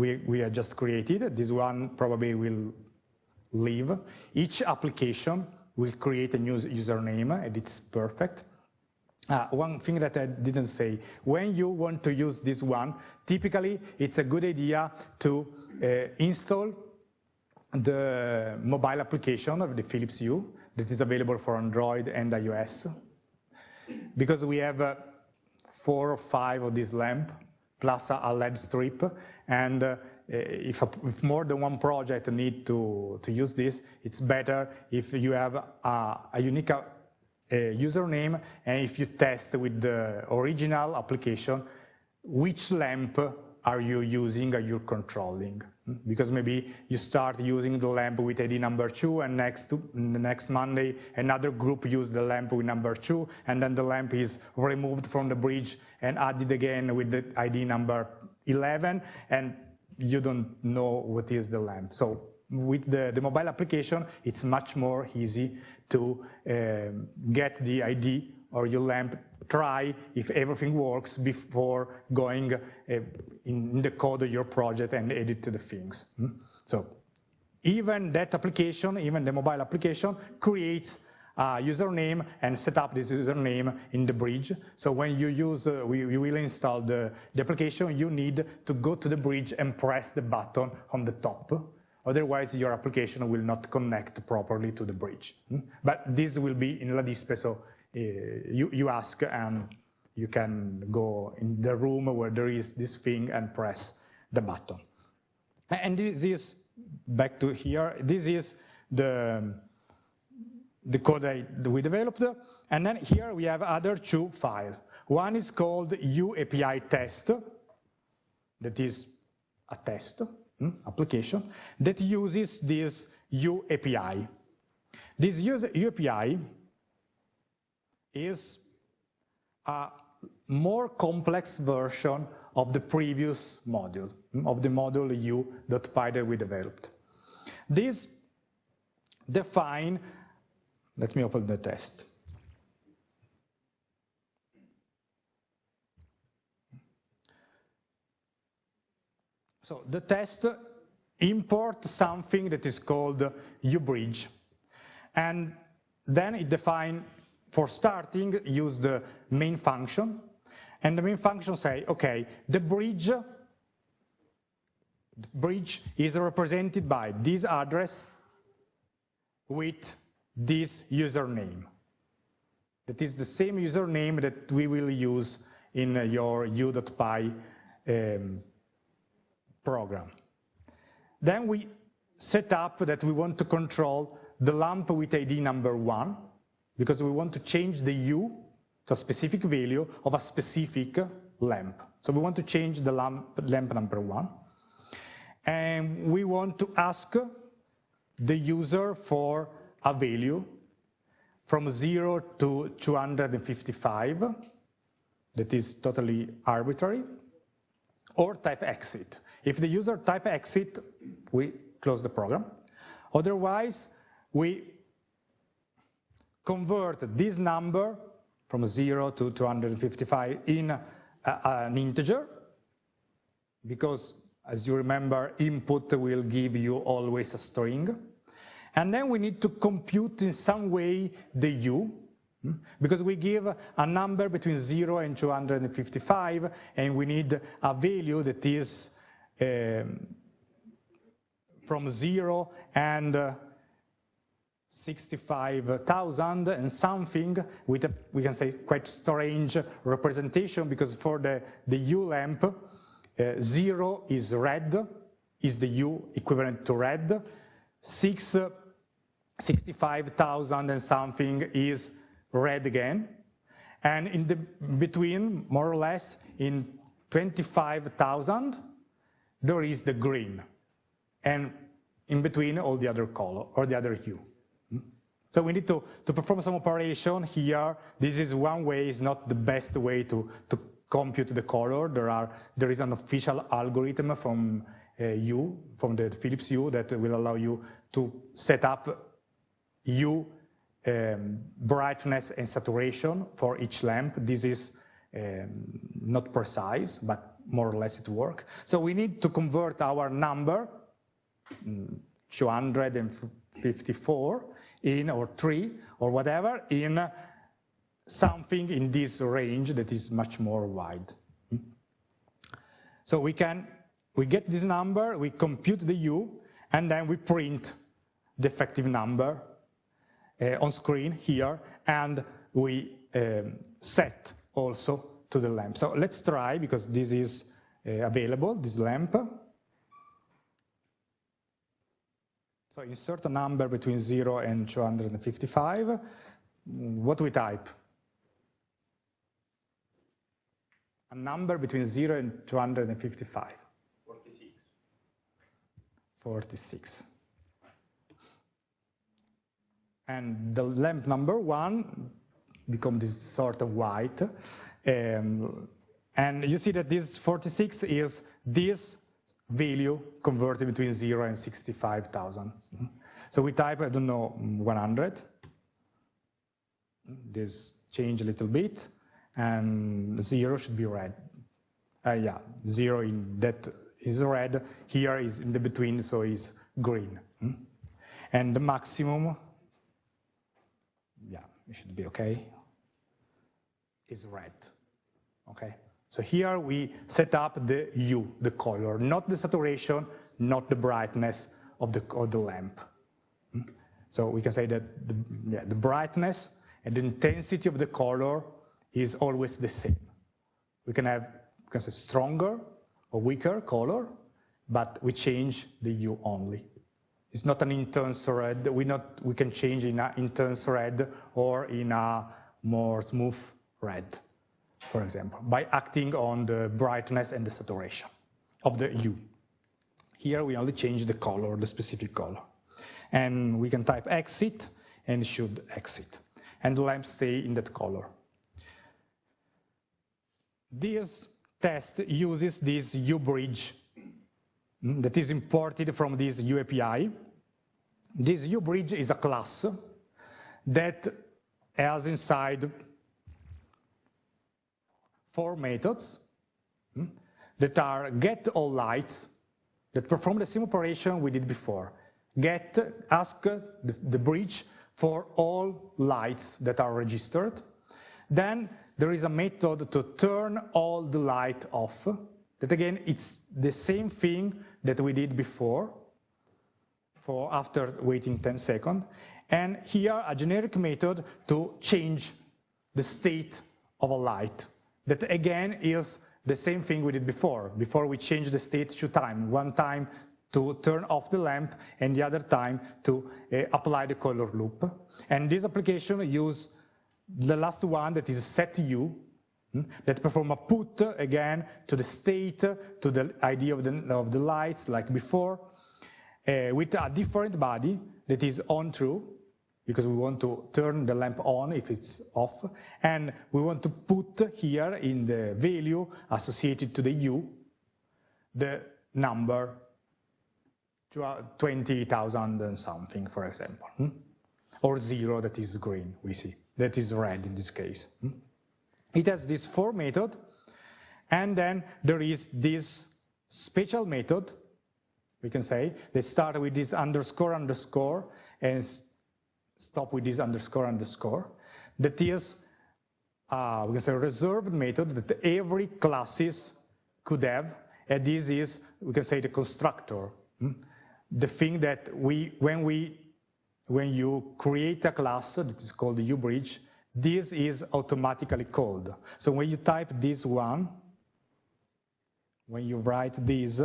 we, we have just created. This one probably will leave. Each application will create a new username and it's perfect. Uh, one thing that I didn't say, when you want to use this one, typically it's a good idea to uh, install the mobile application of the Philips Hue that is available for Android and iOS because we have uh, four or five of these lamp plus a LED strip, and uh, if, a, if, more than one project need to, to use this, it's better if you have a, a unique uh, username and if you test with the original application which lamp are you using, are you controlling? Because maybe you start using the lamp with ID number two and next, next Monday another group use the lamp with number two and then the lamp is removed from the bridge and added again with the ID number 11 and you don't know what is the lamp. So with the, the mobile application, it's much more easy to uh, get the ID or your lamp try if everything works before going uh, in the code of your project and edit the things. Hmm? So even that application, even the mobile application, creates a username and set up this username in the bridge. So when you use, uh, we, we, will install the, the application, you need to go to the bridge and press the button on the top. Otherwise, your application will not connect properly to the bridge. Hmm? But this will be in La Dispe, so uh, you, you ask and you can go in the room where there is this thing and press the button. And this is, back to here, this is the, the code that we developed. And then here we have other two files. One is called UAPI test, that is a test hmm, application that uses this UAPI. This UAPI is a more complex version of the previous module, of the module hue.py that we developed. This define, let me open the test. So the test import something that is called ubridge. And then it define for starting, use the main function, and the main function say, okay, the bridge, the bridge is represented by this address with this username. That is the same username that we will use in your hue.py um, program. Then we set up that we want to control the lamp with ID number one, because we want to change the hue to a specific value of a specific lamp. So we want to change the lamp, lamp number one. And we want to ask the user for a value from 0 to 255, that is totally arbitrary, or type exit. If the user type exit, we close the program. Otherwise, we convert this number from 0 to 255 in an integer, because as you remember, input will give you always a string. And then we need to compute in some way the hue, hmm, because we give a number between 0 and 255, and we need a value that is um, from 0 and uh, 65,000 and something with a, we can say quite strange representation because for the, the hue lamp, uh, zero is red, is the hue equivalent to red, six, uh, 65,000 and something is red again, and in the between, more or less, in 25,000, there is the green, and in between all the other color or the other hue. So we need to, to perform some operation here. This is one way, it's not the best way to, to compute the color. There, are, there is an official algorithm from uh, Hue, from the Philips Hue, that will allow you to set up hue, um, brightness, and saturation for each lamp. This is um, not precise, but more or less it works. So we need to convert our number, mm, 254, in, or three, or whatever, in something in this range that is much more wide. So we can, we get this number, we compute the hue, and then we print the effective number on screen here, and we um, set also to the lamp. So let's try, because this is uh, available, this lamp. So insert a number between 0 and 255. What we type? A number between 0 and 255. 46. 46. And the lamp number one become this sort of white. Um, and you see that this 46 is this value converted between 0 and 65,000. So we type, I don't know, 100. This change a little bit, and 0 should be red. Uh, yeah, 0 in that is red, here is in the between, so is green. And the maximum, it should be okay, is red, okay? So here we set up the hue, the color, not the saturation, not the brightness of the, of the lamp. Hmm? So we can say that the, yeah, the brightness and the intensity of the color is always the same. We can have we can say stronger or weaker color, but we change the hue only. It's not an intense red. We not we can change in an intense red or in a more smooth red for example, by acting on the brightness and the saturation of the hue. Here we only change the color, the specific color. And we can type exit and should exit. And the lamp stay in that color. This test uses this Hue bridge that is imported from this UAPI. This Hue bridge is a class that has inside four methods hmm, that are get all lights that perform the same operation we did before. Get, ask the, the bridge for all lights that are registered. Then there is a method to turn all the light off. That again, it's the same thing that we did before for after waiting 10 seconds. And here a generic method to change the state of a light that again is the same thing we did before. Before we changed the state two times, one time to turn off the lamp and the other time to uh, apply the color loop. And this application use the last one that is set hue, hmm, that perform a put again to the state, to the ID of the, of the lights like before, uh, with a different body that is on true, because we want to turn the lamp on if it's off, and we want to put here in the value associated to the hue, the number 20,000 and something, for example, hmm? or zero that is green, we see, that is red in this case. It has this for method, and then there is this special method, we can say, they start with this underscore underscore and stop with this underscore underscore, that is, uh, we can say, a reserved method that every classes could have, and this is, we can say, the constructor. Hmm? the thing that we, when we, when you create a class that is called the Hue bridge, this is automatically called. So when you type this one, when you write this,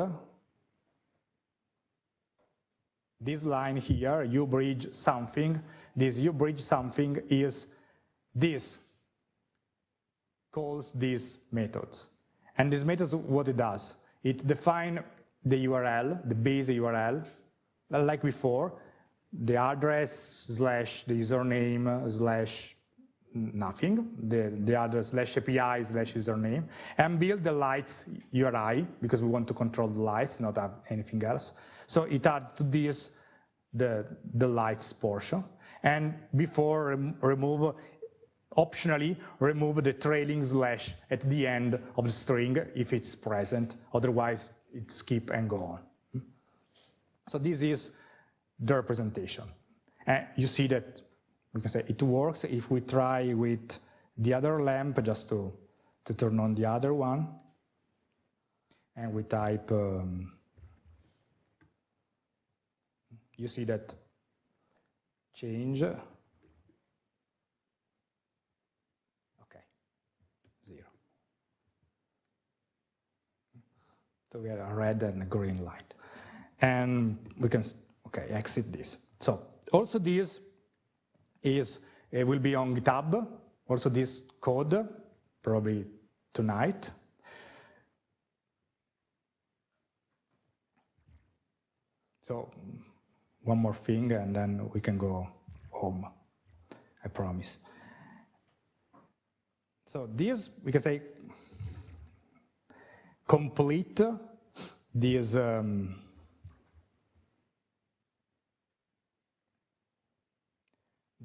this line here, Hue bridge something, this Hue bridge something is this, calls these methods. And this method, what it does, it defines the URL, the base URL, like before, the address slash the username slash nothing, the, the other slash API slash username, and build the lights URI, because we want to control the lights, not have anything else. So it adds to this the, the lights portion. And before rem remove, optionally remove the trailing slash at the end of the string if it's present, otherwise it skip and go on. So this is the representation. And you see that we can say it works if we try with the other lamp just to, to turn on the other one. And we type, um, you see that change. Okay, zero. So we have a red and a green light and we can okay exit this. So also this is it will be on GitHub. Also this code probably tonight. So one more thing and then we can go home, I promise. So this, we can say, complete this um,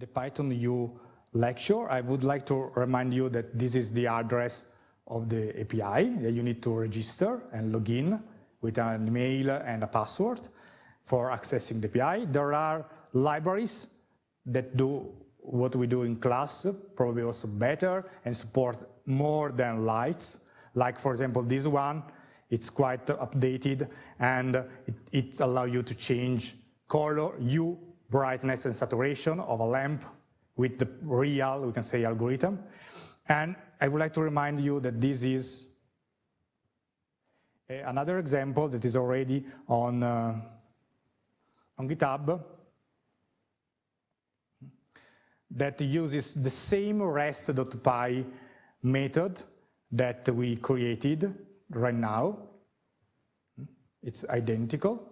the Python U lecture, I would like to remind you that this is the address of the API that you need to register and log in with an email and a password for accessing the API. There are libraries that do what we do in class, probably also better, and support more than lights. Like, for example, this one, it's quite updated, and it, it allows you to change color, hue, brightness and saturation of a lamp with the real, we can say, algorithm. And I would like to remind you that this is another example that is already on, uh, on GitHub that uses the same rest.py method that we created right now. It's identical,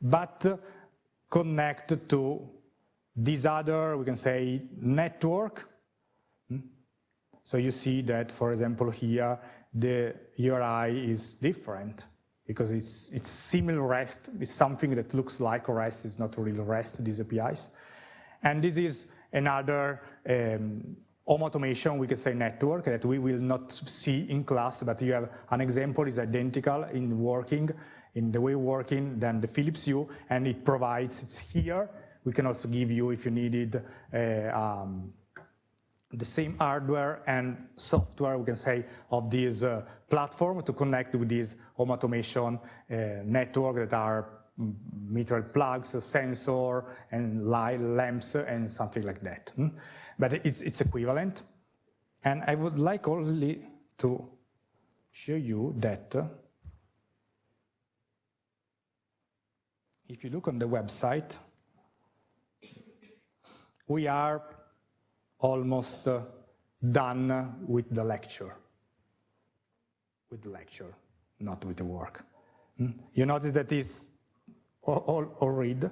but connect to this other, we can say, network. Hmm? So you see that, for example, here, the URI is different because it's, it's similar REST. It's something that looks like REST, it's not really REST, these APIs. And this is another um, home automation, we can say network that we will not see in class, but you have an example is identical in working in the way working than the Philips Hue, and it provides, it's here. We can also give you, if you needed, uh, um, the same hardware and software, we can say, of this uh, platform to connect with this home automation uh, network that are mm, metered plugs, sensor, and light lamps, and something like that. Hmm? But it's, it's equivalent. And I would like only to show you that if you look on the website, we are almost uh, done with the lecture. With the lecture, not with the work. Hmm? You notice that is all, all, all read, uh,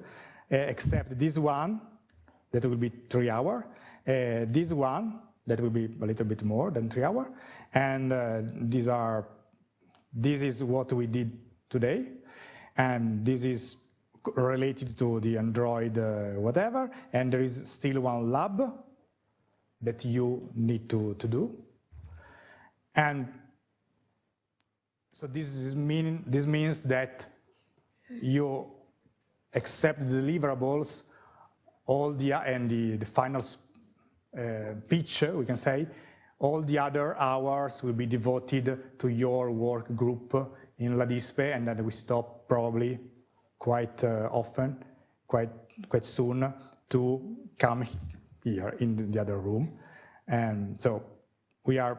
except this one, that will be three hour, uh, this one, that will be a little bit more than three hour, and uh, these are, this is what we did today, and this is related to the Android uh, whatever, and there is still one lab that you need to, to do. And so this, is mean, this means that you accept the deliverables, all the, and the, the final uh, pitch, we can say, all the other hours will be devoted to your work group in LADISPE, and then we stop probably quite uh, often, quite quite soon, to come here in the other room. And so we are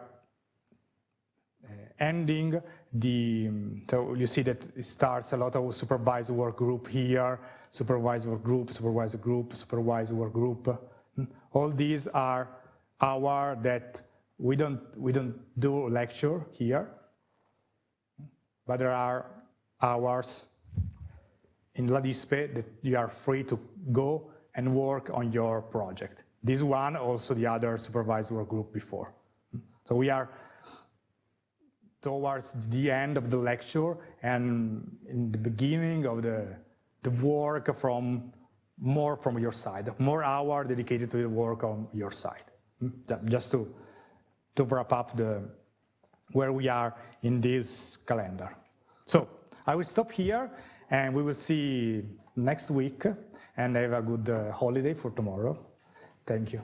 uh, ending the, so you see that it starts a lot of supervised work group here, supervised work group, supervised group, supervised work group. All these are our that we don't, we don't do lecture here, but there are hours in LADISPE that you are free to go and work on your project. This one, also the other supervised work group before. So we are towards the end of the lecture and in the beginning of the, the work from more from your side, more hour dedicated to the work on your side. Hmm? Just to, to wrap up the, where we are in this calendar. So I will stop here and we will see next week and have a good uh, holiday for tomorrow. Thank you.